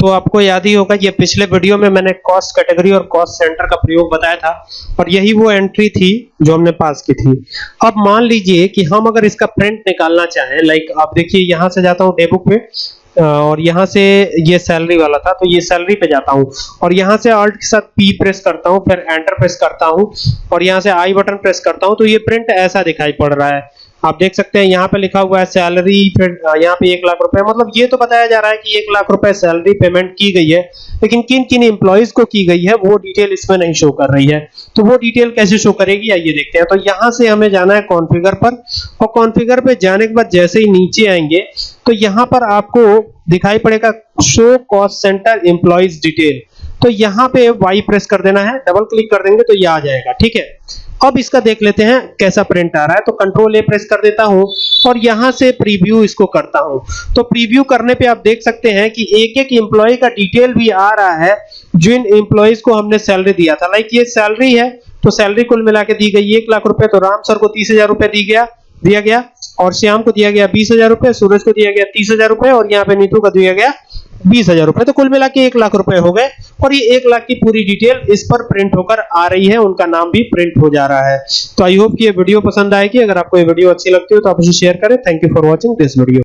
तो आपको याद ही होगा, ये पिछले वीडियो में मैंने कॉस्ट कैटेगरी और कॉस्ट सेंटर का प्रयोग बताया था और यही वो एंट्री थी जो हमने पास की थी। अब मान लीजिए कि हम अगर इसका प्रिंट निकालना चाहें लाइक आप देखिए यहाँ से जाता हूँ डेबुक पे और यहाँ से ये सैलरी वाला था तो ये सैलरी पे जाता हूँ। और यहाँ से ऑल्ट के साथ पी प्रेस करता हूँ, फिर एंटर प्रेस करता हूँ, और यहाँ से आई बटन प्रेस करता हूँ तो ये प्रिंट ऐसा दिखाई पड़ रहा है। आप देख सकते हैं, यहाँ पे लिखा हुआ है सैलरी फिर यहाँ पे एक लाख रुपए मतलब ये तो बताया जा रहा है कि एक लाख रुपए सैलरी पेमेंट की गई है, लेकिन किन किन एम्प्लॉयज़ को की गई है, वो डिटेल इसमें नहीं शो कर रही है। तो वो डिटेल कैसे शो करेगी, आइए देखते हैं। तो यहाँ से हमें जाना है कॉन्फ़िगर पर, और कॉन्फ़िगर पे जाने के बाद जैसे ही नीचे आएँगे तो यहाँ पर आपको दिखाई पड़ेगा show cost centre employees detail तो यहाँ पे वाई प्रेस कर देना है डबल क्लिक कर देंगे तो ये आ जाएगा, ठीक है? अब इसका देख लेते हैं कैसा प्रिंट आ रहा है। तो कंट्रोल ए प्रेस कर देता हूँ और यहाँ से प्रीव्यू इसको करता हूँ। तो प्रीव्यू करने पे आप देख सकते हैं कि एक एक एम्प्लॉय का डिटेल भी आ रहा है जिन एम्प्लॉयज़ को हमने सैलरी दिया था। लाइक ये सैलरी है तो सैलरी कुल मिला के दी गई एक लाख रुपए तो राम सर को तीस हज़ार रुपए दी गया, दिया गया, और श्याम को दिया गया बीस हज़ार रुपए, सूरज को दिया गया तीस हज़ार रुपए, और यहाँ पे नीतू का दिया गया बीस हज़ार रुपए। तो कुल मिला के एक लाख रुपए हो गए। और ये एक लाख की पूरी डिटेल इस पर प्रिंट होकर आ रही है। उनका नाम भी प्रिंट हो जा रहा है। तो आई होप कि ये वीडियो पसंद आएगी। अगर आपको ये वीडियो अच्छी लगती हो तो आप इसे शेयर करें। Thank you for watching this video